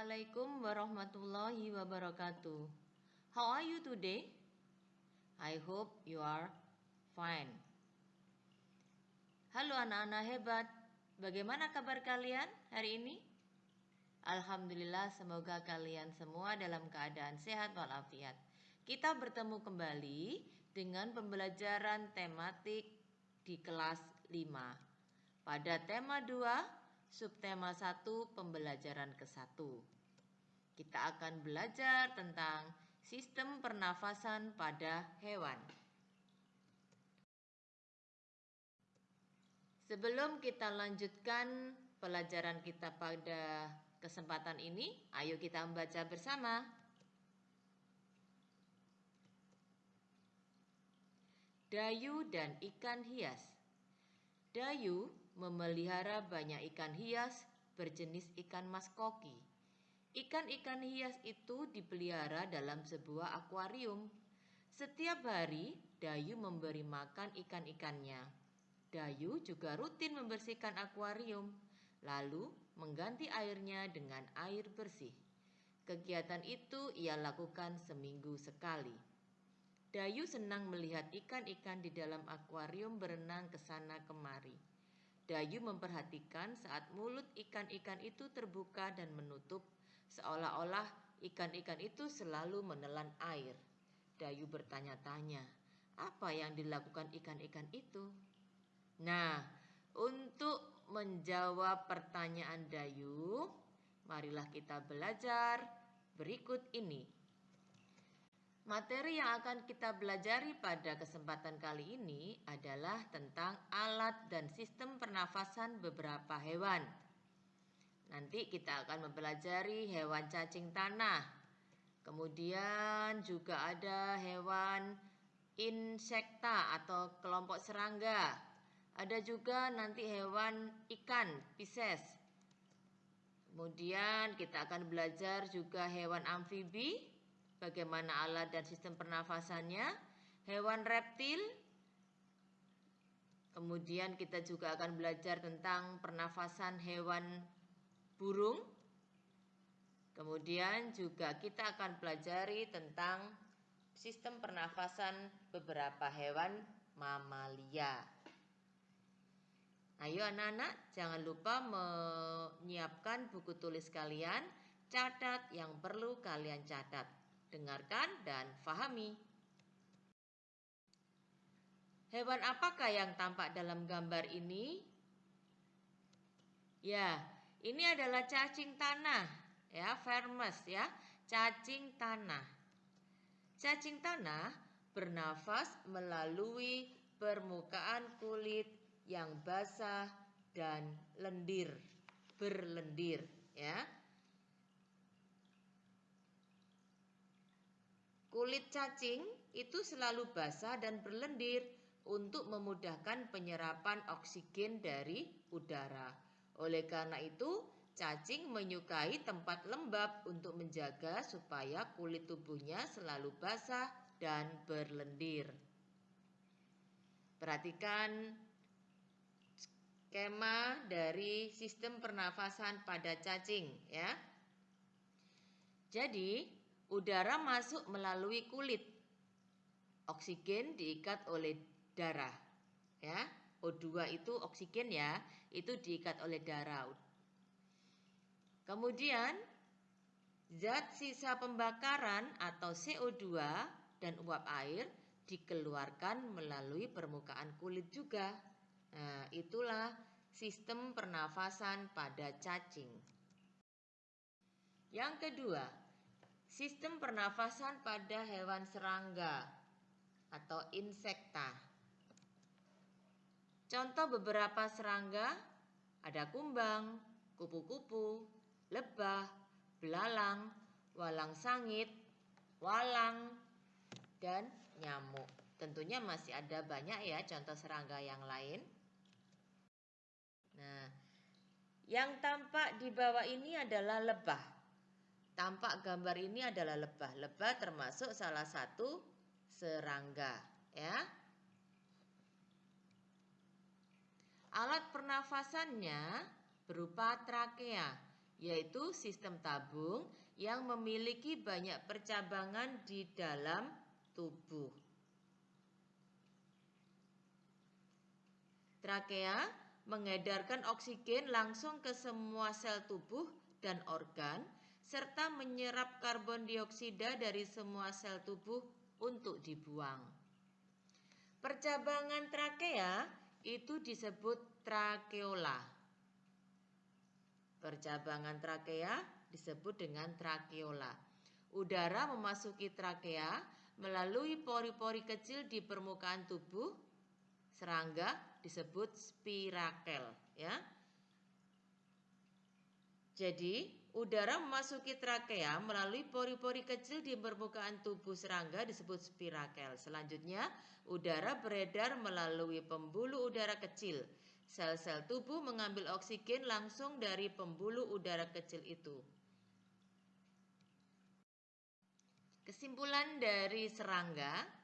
Assalamualaikum warahmatullahi wabarakatuh. How are you today? I hope you are fine. Halo anak-anak hebat, bagaimana kabar kalian hari ini? Alhamdulillah semoga kalian semua dalam keadaan sehat walafiat. Kita bertemu kembali dengan pembelajaran tematik di kelas 5. Pada tema 2, subtema 1 pembelajaran ke-1. Kita akan belajar tentang sistem pernafasan pada hewan. Sebelum kita lanjutkan pelajaran kita pada kesempatan ini, ayo kita membaca bersama. Dayu dan ikan hias. Dayu memelihara banyak ikan hias berjenis ikan mas koki. Ikan-ikan hias itu dipelihara dalam sebuah akuarium. Setiap hari, Dayu memberi makan ikan-ikannya. Dayu juga rutin membersihkan akuarium, lalu mengganti airnya dengan air bersih. Kegiatan itu ia lakukan seminggu sekali. Dayu senang melihat ikan-ikan di dalam akuarium berenang ke sana kemari. Dayu memperhatikan saat mulut ikan-ikan itu terbuka dan menutup, seolah-olah ikan-ikan itu selalu menelan air. Dayu bertanya-tanya, apa yang dilakukan ikan-ikan itu? Nah, untuk menjawab pertanyaan Dayu, marilah kita belajar berikut ini. Materi yang akan kita pelajari pada kesempatan kali ini adalah tentang alat dan sistem pernafasan beberapa hewan. Nanti kita akan mempelajari hewan cacing tanah. Kemudian juga ada hewan insekta atau kelompok serangga. Ada juga nanti hewan ikan, Pisces. Kemudian kita akan belajar juga hewan amfibi, bagaimana alat dan sistem pernafasannya, hewan reptil, kemudian kita juga akan belajar tentang pernafasan hewan burung, kemudian juga kita akan pelajari tentang sistem pernafasan beberapa hewan mamalia. Ayo anak-anak, jangan lupa menyiapkan buku tulis kalian, catat yang perlu kalian catat dengarkan dan fahami. Hewan apakah yang tampak dalam gambar ini? Ya, ini adalah cacing tanah, ya, vermes ya, cacing tanah. Cacing tanah bernafas melalui permukaan kulit yang basah dan lendir, berlendir, ya. Kulit cacing itu selalu basah dan berlendir untuk memudahkan penyerapan oksigen dari udara. Oleh karena itu, cacing menyukai tempat lembab untuk menjaga supaya kulit tubuhnya selalu basah dan berlendir. Perhatikan skema dari sistem pernafasan pada cacing ya. Jadi, Udara masuk melalui kulit. Oksigen diikat oleh darah. Ya, O2 itu oksigen ya, itu diikat oleh darah. Kemudian zat sisa pembakaran atau CO2 dan uap air dikeluarkan melalui permukaan kulit juga. Nah, itulah sistem pernafasan pada cacing. Yang kedua, Sistem pernafasan pada hewan serangga atau insekta. Contoh beberapa serangga ada kumbang, kupu-kupu, lebah, belalang, walang sangit, walang, dan nyamuk. Tentunya masih ada banyak ya contoh serangga yang lain. Nah, yang tampak di bawah ini adalah lebah. Tampak gambar ini adalah lebah. Lebah termasuk salah satu serangga, ya. Alat pernafasannya berupa trakea yaitu sistem tabung yang memiliki banyak percabangan di dalam tubuh. Trakea mengedarkan oksigen langsung ke semua sel tubuh dan organ serta menyerap karbon dioksida dari semua sel tubuh untuk dibuang. Percabangan trakea itu disebut trakeola. Percabangan trakea disebut dengan trakeola. Udara memasuki trakea melalui pori-pori kecil di permukaan tubuh serangga disebut spirakel ya. Jadi, udara memasuki trakea melalui pori-pori kecil di permukaan tubuh serangga disebut spirakel. Selanjutnya, udara beredar melalui pembuluh udara kecil. Sel-sel tubuh mengambil oksigen langsung dari pembuluh udara kecil itu. Kesimpulan dari serangga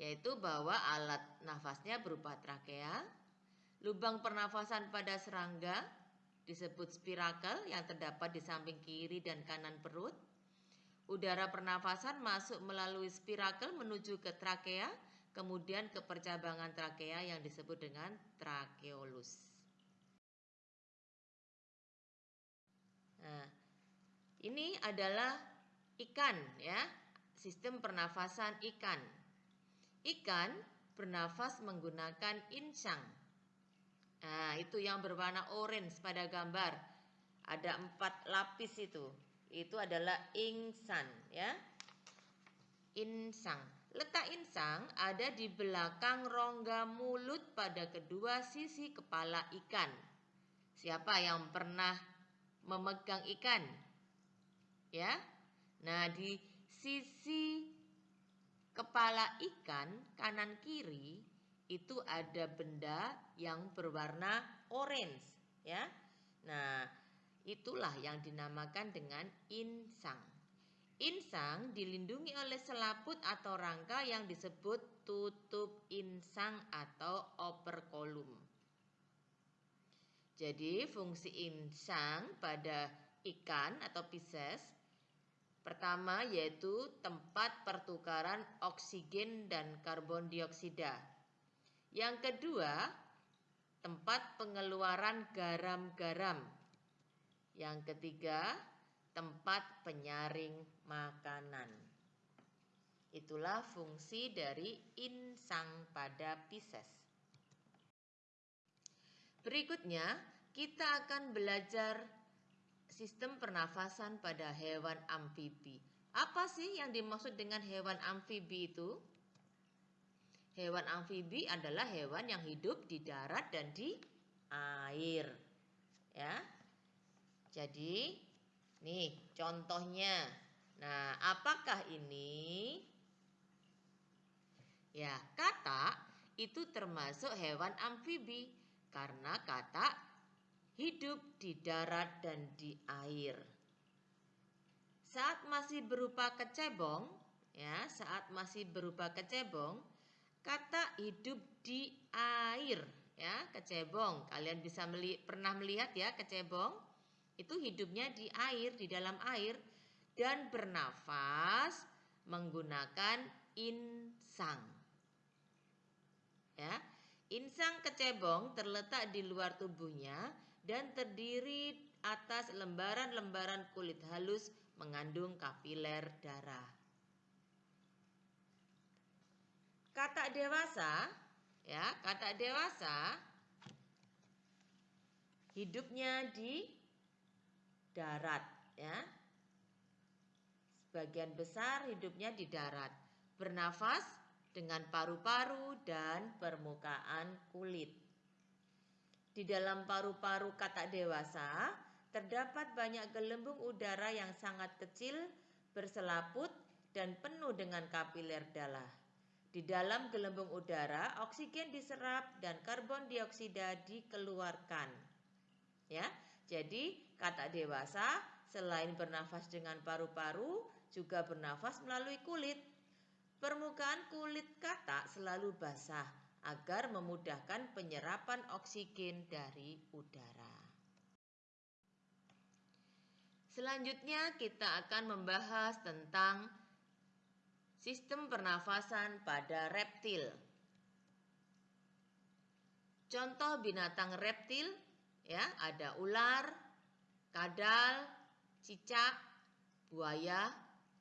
yaitu bahwa alat nafasnya berupa trakea, lubang pernafasan pada serangga disebut spirakel yang terdapat di samping kiri dan kanan perut. Udara pernafasan masuk melalui spirakel menuju ke trakea, kemudian ke percabangan trakea yang disebut dengan trakeolus. Nah, ini adalah ikan ya, sistem pernafasan ikan. Ikan bernafas menggunakan insang. Nah, itu yang berwarna orange pada gambar. Ada empat lapis itu. Itu adalah insan, ya. Insang. Letak insang ada di belakang rongga mulut pada kedua sisi kepala ikan. Siapa yang pernah memegang ikan? Ya. Nah, di sisi kepala ikan kanan kiri itu ada benda yang berwarna orange ya. Nah, itulah yang dinamakan dengan insang. Insang dilindungi oleh selaput atau rangka yang disebut tutup insang atau operculum. Jadi fungsi insang pada ikan atau Pisces Pertama yaitu tempat pertukaran oksigen dan karbon dioksida. Yang kedua, tempat pengeluaran garam-garam. Yang ketiga, tempat penyaring makanan. Itulah fungsi dari insang pada Pisces. Berikutnya, kita akan belajar sistem pernafasan pada hewan amfibi. Apa sih yang dimaksud dengan hewan amfibi itu? Hewan amfibi adalah hewan yang hidup di darat dan di air. Ya. Jadi, nih contohnya. Nah, apakah ini? Ya, kata itu termasuk hewan amfibi karena kata hidup di darat dan di air. Saat masih berupa kecebong, ya, saat masih berupa kecebong, kata hidup di air, ya, kecebong. Kalian bisa meli pernah melihat ya kecebong? Itu hidupnya di air, di dalam air dan bernafas menggunakan insang. Ya. Insang kecebong terletak di luar tubuhnya dan terdiri atas lembaran-lembaran kulit halus mengandung kapiler darah. Kata dewasa, ya, kata dewasa hidupnya di darat, ya. Sebagian besar hidupnya di darat, bernafas dengan paru-paru dan permukaan kulit. Di dalam paru-paru katak dewasa terdapat banyak gelembung udara yang sangat kecil, berselaput, dan penuh dengan kapiler darah. Di dalam gelembung udara, oksigen diserap dan karbon dioksida dikeluarkan. Ya, jadi katak dewasa selain bernafas dengan paru-paru, juga bernafas melalui kulit. Permukaan kulit katak selalu basah agar memudahkan penyerapan oksigen dari udara. Selanjutnya kita akan membahas tentang sistem pernafasan pada reptil. Contoh binatang reptil ya, ada ular, kadal, cicak, buaya,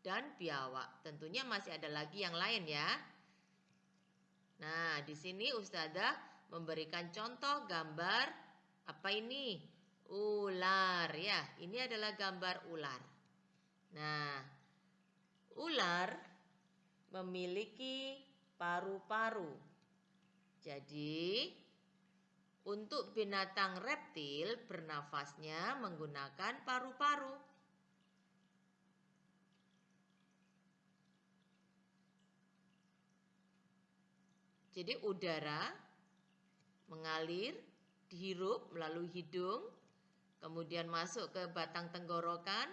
dan biawak. Tentunya masih ada lagi yang lain ya. Nah, di sini Ustazah memberikan contoh gambar apa ini? Ular ya. Ini adalah gambar ular. Nah, ular memiliki paru-paru. Jadi, untuk binatang reptil bernafasnya menggunakan paru-paru. Jadi udara mengalir, dihirup melalui hidung, kemudian masuk ke batang tenggorokan,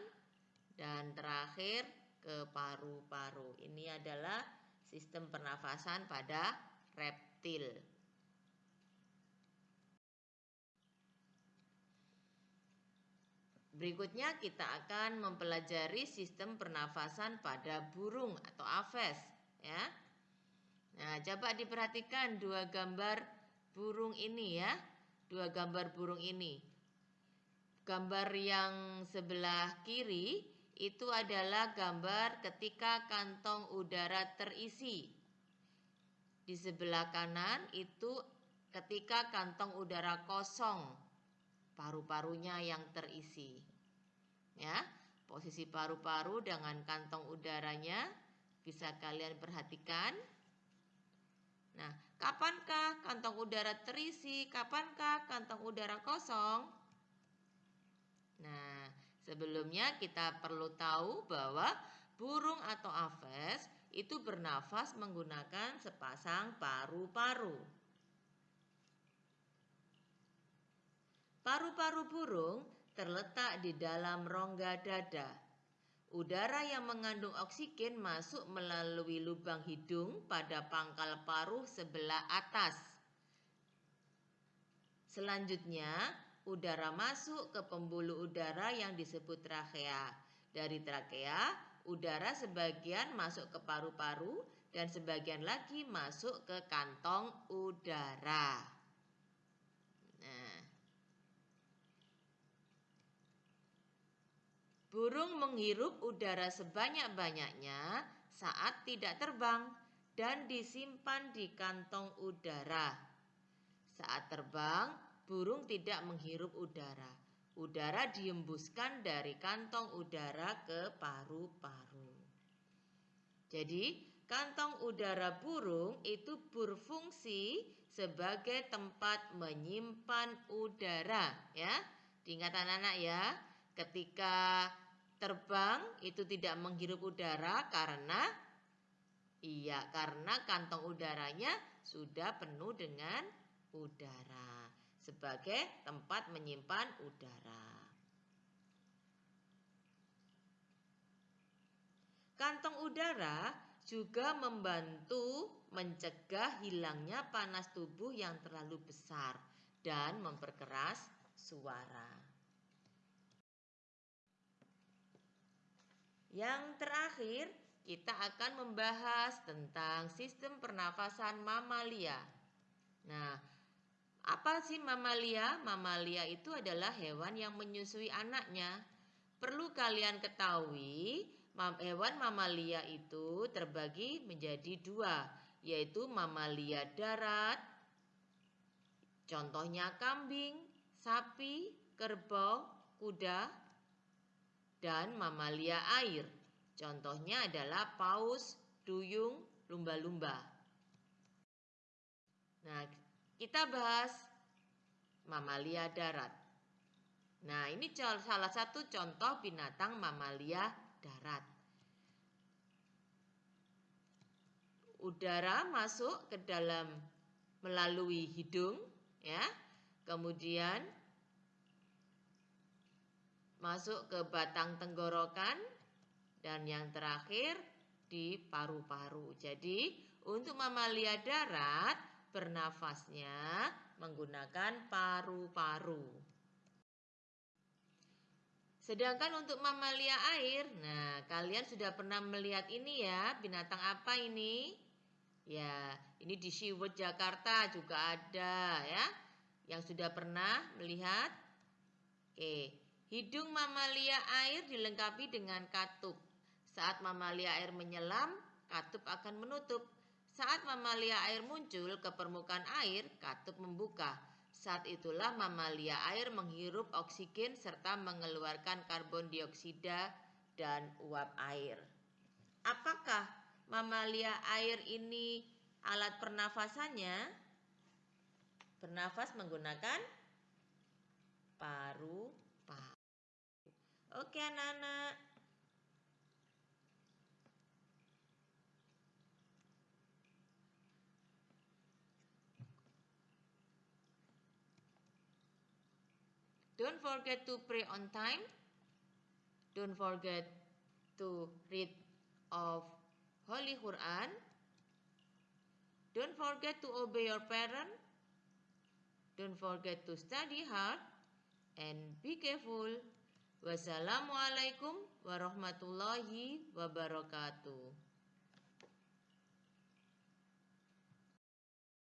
dan terakhir ke paru-paru. Ini adalah sistem pernafasan pada reptil. Berikutnya kita akan mempelajari sistem pernafasan pada burung atau aves ya. Nah, coba diperhatikan dua gambar burung ini ya. Dua gambar burung ini. Gambar yang sebelah kiri itu adalah gambar ketika kantong udara terisi. Di sebelah kanan itu ketika kantong udara kosong, paru-parunya yang terisi. Ya, posisi paru-paru dengan kantong udaranya bisa kalian perhatikan. Nah, kapankah kantong udara terisi? Kapankah kantong udara kosong? Nah, sebelumnya kita perlu tahu bahwa burung atau aves itu bernafas menggunakan sepasang paru-paru. Paru-paru burung terletak di dalam rongga dada. Udara yang mengandung oksigen masuk melalui lubang hidung pada pangkal paruh sebelah atas. Selanjutnya, udara masuk ke pembuluh udara yang disebut trakea. Dari trakea, udara sebagian masuk ke paru-paru dan sebagian lagi masuk ke kantong udara. Burung menghirup udara sebanyak-banyaknya saat tidak terbang dan disimpan di kantong udara. Saat terbang, burung tidak menghirup udara. Udara diembuskan dari kantong udara ke paru-paru. Jadi, kantong udara burung itu berfungsi sebagai tempat menyimpan udara, ya. Diingat anak-anak ya, ketika terbang itu tidak menghirup udara karena iya karena kantong udaranya sudah penuh dengan udara sebagai tempat menyimpan udara. Kantong udara juga membantu mencegah hilangnya panas tubuh yang terlalu besar dan memperkeras suara. Yang terakhir, kita akan membahas tentang sistem pernafasan mamalia. Nah, apa sih mamalia? Mamalia itu adalah hewan yang menyusui anaknya. Perlu kalian ketahui, hewan mamalia itu terbagi menjadi dua, yaitu mamalia darat, contohnya kambing, sapi, kerbau, kuda, dan mamalia air. Contohnya adalah paus, duyung, lumba-lumba. Nah, kita bahas mamalia darat. Nah, ini salah satu contoh binatang mamalia darat. Udara masuk ke dalam melalui hidung, ya. Kemudian masuk ke batang tenggorokan dan yang terakhir di paru-paru. Jadi, untuk mamalia darat bernafasnya menggunakan paru-paru. Sedangkan untuk mamalia air, nah kalian sudah pernah melihat ini ya, binatang apa ini? Ya, ini di Siwet Jakarta juga ada ya. Yang sudah pernah melihat? Oke, hidung mamalia air dilengkapi dengan katup. Saat mamalia air menyelam, katup akan menutup. Saat mamalia air muncul ke permukaan air, katup membuka. Saat itulah mamalia air menghirup oksigen serta mengeluarkan karbon dioksida dan uap air. Apakah mamalia air ini alat pernafasannya? Bernafas menggunakan paru-paru. Oke anak-anak. Don't forget to pray on time. Don't forget to read of Holy Quran. Don't forget to obey your parent. Don't forget to study hard and be careful. Wassalamualaikum warahmatullahi wabarakatuh.